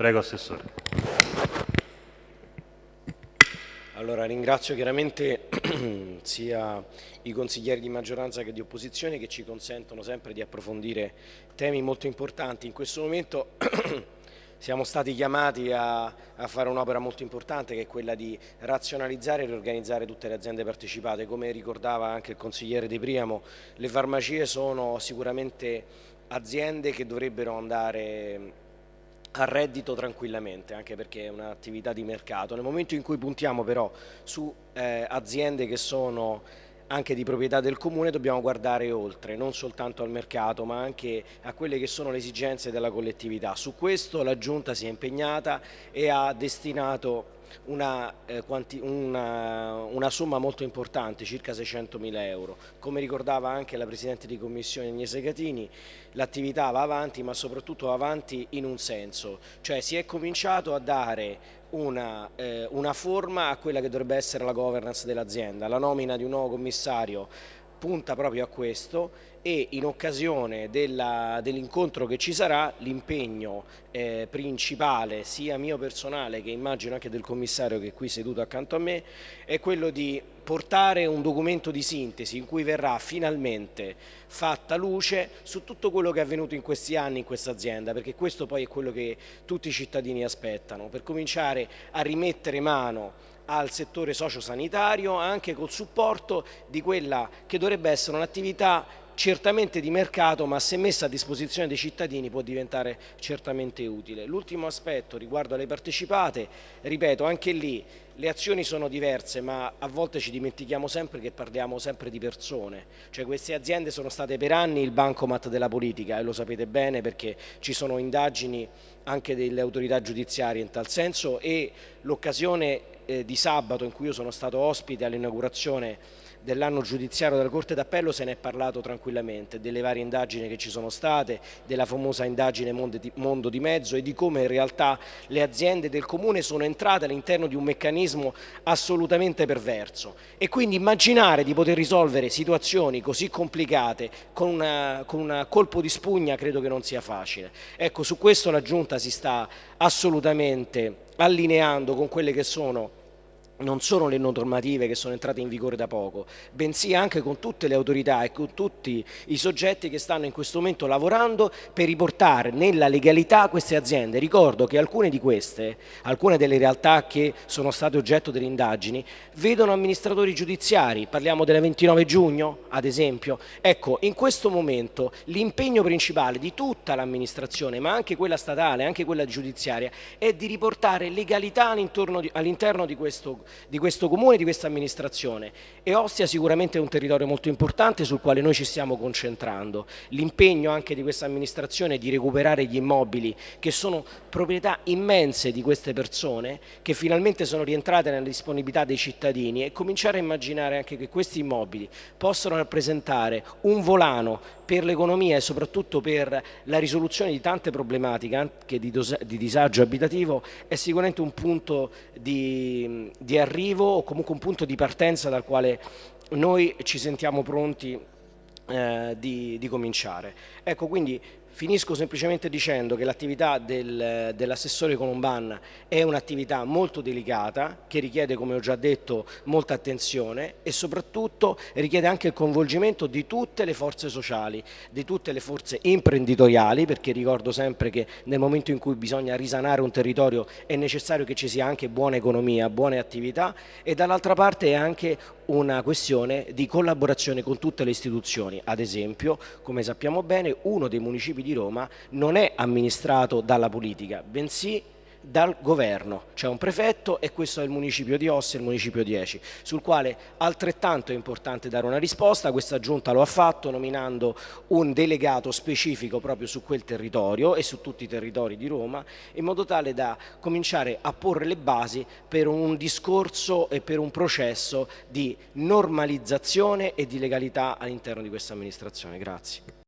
Prego, Assessore. Allora, ringrazio chiaramente sia i consiglieri di maggioranza che di opposizione che ci consentono sempre di approfondire temi molto importanti. In questo momento siamo stati chiamati a, a fare un'opera molto importante che è quella di razionalizzare e riorganizzare tutte le aziende partecipate. Come ricordava anche il consigliere De Priamo, le farmacie sono sicuramente aziende che dovrebbero andare a reddito tranquillamente, anche perché è un'attività di mercato. Nel momento in cui puntiamo però su eh, aziende che sono anche di proprietà del comune dobbiamo guardare oltre, non soltanto al mercato ma anche a quelle che sono le esigenze della collettività. Su questo la Giunta si è impegnata e ha destinato una, eh, una, una, somma molto importante, circa 600 mila euro. Come ricordava anche la Presidente di Commissione Agnese Catini, l'attività va avanti ma soprattutto va avanti in un senso, cioè si è cominciato a dare una, eh, una forma a quella che dovrebbe essere la governance dell'azienda, la nomina di un nuovo commissario punta proprio a questo e in occasione dell'incontro dell che ci sarà l'impegno eh, principale sia mio personale che immagino anche del commissario che è qui seduto accanto a me è quello di portare un documento di sintesi in cui verrà finalmente fatta luce su tutto quello che è avvenuto in questi anni in questa azienda perché questo poi è quello che tutti i cittadini aspettano. Per cominciare a rimettere mano al settore sociosanitario anche col supporto di quella che dovrebbe essere un'attività certamente di mercato ma se messa a disposizione dei cittadini può diventare certamente utile. L'ultimo aspetto riguardo alle partecipate, ripeto anche lì le azioni sono diverse ma a volte ci dimentichiamo sempre che parliamo sempre di persone, cioè queste aziende sono state per anni il bancomat della politica e lo sapete bene perché ci sono indagini anche delle autorità giudiziarie in tal senso e l'occasione eh, di sabato in cui io sono stato ospite all'inaugurazione dell'anno giudiziario della Corte d'Appello se ne è parlato tranquillamente, delle varie indagini che ci sono state, della famosa indagine Mondo di Mezzo e di come in realtà le aziende del Comune sono entrate all'interno di un meccanismo assolutamente perverso e quindi immaginare di poter risolvere situazioni così complicate con, un colpo di spugna credo che non sia facile. Ecco, su questo la Giunta si sta assolutamente allineando con quelle che sono non sono le normative che sono entrate in vigore da poco, bensì anche con tutte le autorità e con tutti i soggetti che stanno in questo momento lavorando per riportare nella legalità queste aziende. Ricordo che alcune di queste, alcune delle realtà che sono state oggetto delle indagini, vedono amministratori giudiziari, parliamo delle 29 giugno ad esempio. Ecco, in questo momento l'impegno principale di tutta l'amministrazione, ma anche quella statale, anche quella giudiziaria, è di riportare legalità all'interno di, all di questo di questo comune, di questa amministrazione e Ostia sicuramente è un territorio molto importante sul quale noi ci stiamo concentrando. L'impegno anche di questa amministrazione è di recuperare gli immobili che sono proprietà immense di queste persone che finalmente sono rientrate nella disponibilità dei cittadini e cominciare a immaginare anche che questi immobili possano rappresentare un volano per l'economia e soprattutto per la risoluzione di tante problematiche anche di, di disagio abitativo è sicuramente un punto di, di arrivo o comunque un punto di partenza dal quale noi ci sentiamo pronti eh, di, di cominciare. Ecco, quindi Finisco semplicemente dicendo che l'attività del, dell'assessore Colomban è un'attività molto delicata che richiede, come ho già detto, molta attenzione e soprattutto richiede anche il coinvolgimento di tutte le forze sociali, di tutte le forze imprenditoriali, perché ricordo sempre che nel momento in cui bisogna risanare un territorio è necessario che ci sia anche buona economia, buone attività e dall'altra parte è anche una questione di collaborazione con tutte le istituzioni, ad esempio, come sappiamo bene, uno dei municipi di Roma non è amministrato dalla politica, bensì dal governo, c'è un prefetto e questo è il municipio di Ossi il municipio 10, sul quale altrettanto è importante dare una risposta, questa giunta lo ha fatto nominando un delegato specifico proprio su quel territorio e su tutti i territori di Roma, in modo tale da cominciare a porre le basi per un discorso e per un processo di normalizzazione e di legalità all'interno di questa amministrazione. Grazie.